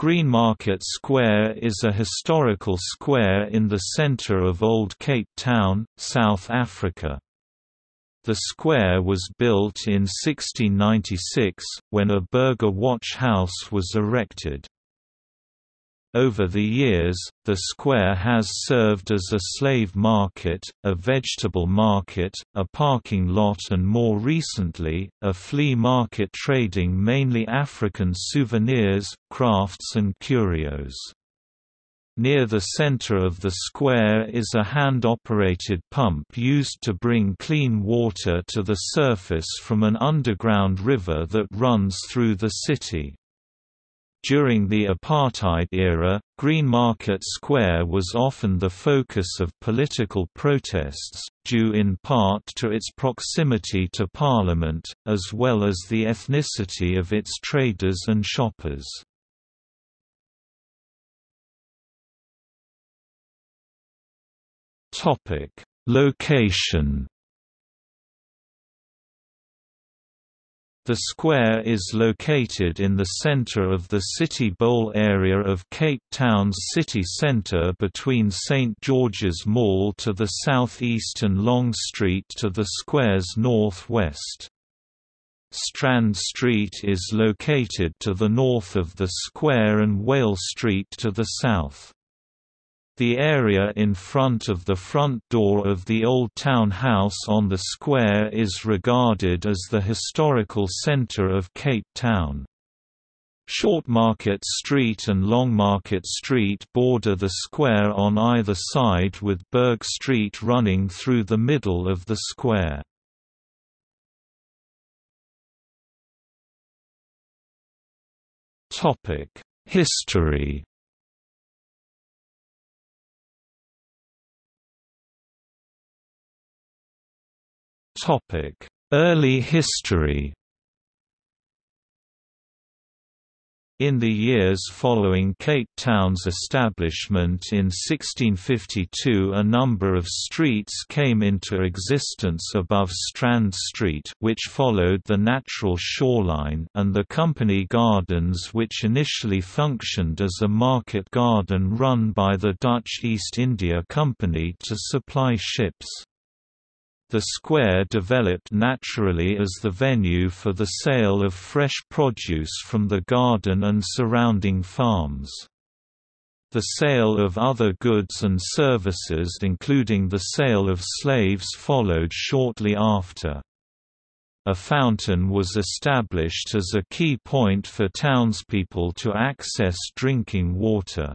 Greenmarket Square is a historical square in the centre of Old Cape Town, South Africa. The square was built in 1696, when a burgher watch house was erected. Over the years, the square has served as a slave market, a vegetable market, a parking lot and more recently, a flea market trading mainly African souvenirs, crafts and curios. Near the center of the square is a hand-operated pump used to bring clean water to the surface from an underground river that runs through the city. During the apartheid era, Greenmarket Square was often the focus of political protests, due in part to its proximity to Parliament, as well as the ethnicity of its traders and shoppers. Location The square is located in the center of the City Bowl area of Cape Town's city center between St George's Mall to the southeast and Long Street to the square's northwest. Strand Street is located to the north of the square and Whale Street to the south. The area in front of the front door of the Old Town House on the square is regarded as the historical centre of Cape Town. Shortmarket Street and Longmarket Street border the square on either side with Burg Street running through the middle of the square. History Early history In the years following Cape Town's establishment in 1652 a number of streets came into existence above Strand Street which followed the natural shoreline and the Company Gardens which initially functioned as a market garden run by the Dutch East India Company to supply ships. The square developed naturally as the venue for the sale of fresh produce from the garden and surrounding farms. The sale of other goods and services including the sale of slaves followed shortly after. A fountain was established as a key point for townspeople to access drinking water.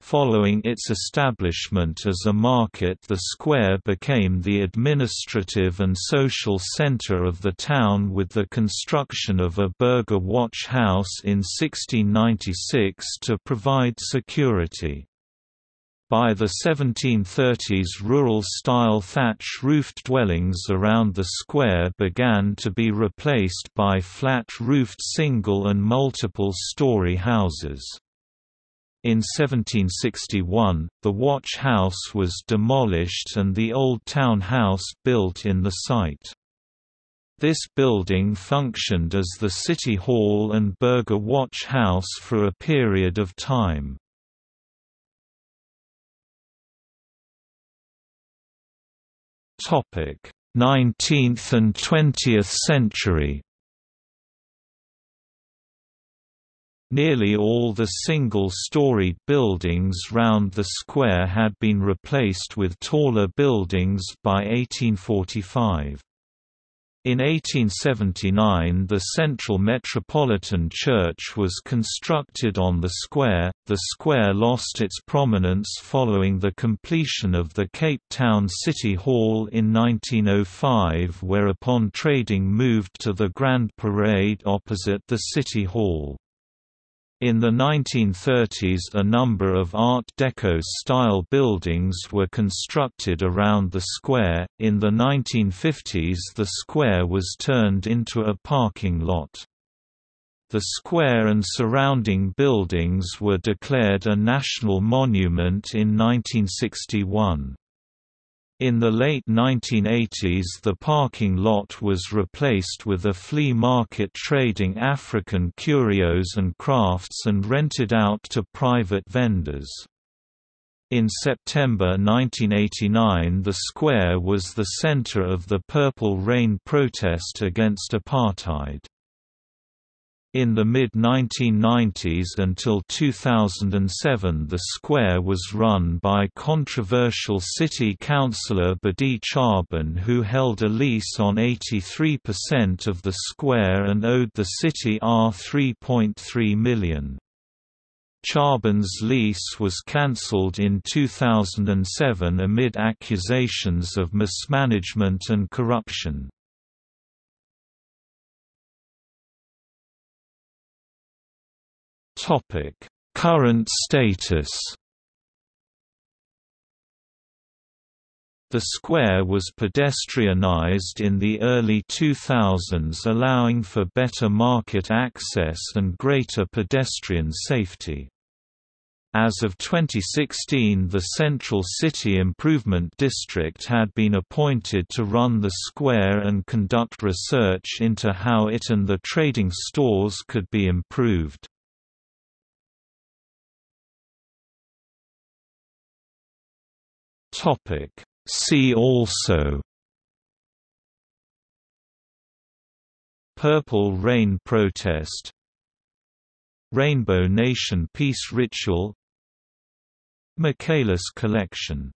Following its establishment as a market the square became the administrative and social centre of the town with the construction of a burgher watch house in 1696 to provide security. By the 1730s rural-style thatch-roofed dwellings around the square began to be replaced by flat-roofed single and multiple-story houses. In 1761, the watch house was demolished and the old town house built in the site. This building functioned as the City Hall and Burgher Watch House for a period of time. Topic: 19th and 20th century. Nearly all the single-storied buildings round the square had been replaced with taller buildings by 1845. In 1879 the Central Metropolitan Church was constructed on the square. The square lost its prominence following the completion of the Cape Town City Hall in 1905 whereupon trading moved to the Grand Parade opposite the City Hall. In the 1930s a number of Art Deco-style buildings were constructed around the square, in the 1950s the square was turned into a parking lot. The square and surrounding buildings were declared a national monument in 1961. In the late 1980s the parking lot was replaced with a flea market trading African curios and crafts and rented out to private vendors. In September 1989 the square was the center of the Purple Rain protest against apartheid. In the mid-1990s until 2007 the square was run by controversial city councillor Badih Chaaban who held a lease on 83% of the square and owed the city R3.3 million. Chaaban's lease was cancelled in 2007 amid accusations of mismanagement and corruption. Topic: Current status. The square was pedestrianized in the early 2000s allowing for better market access and greater pedestrian safety. As of 2016 the Central City Improvement District had been appointed to run the square and conduct research into how it and the trading stores could be improved. Topic. See also Purple Rain Protest Rainbow Nation Peace Ritual Michaelis Collection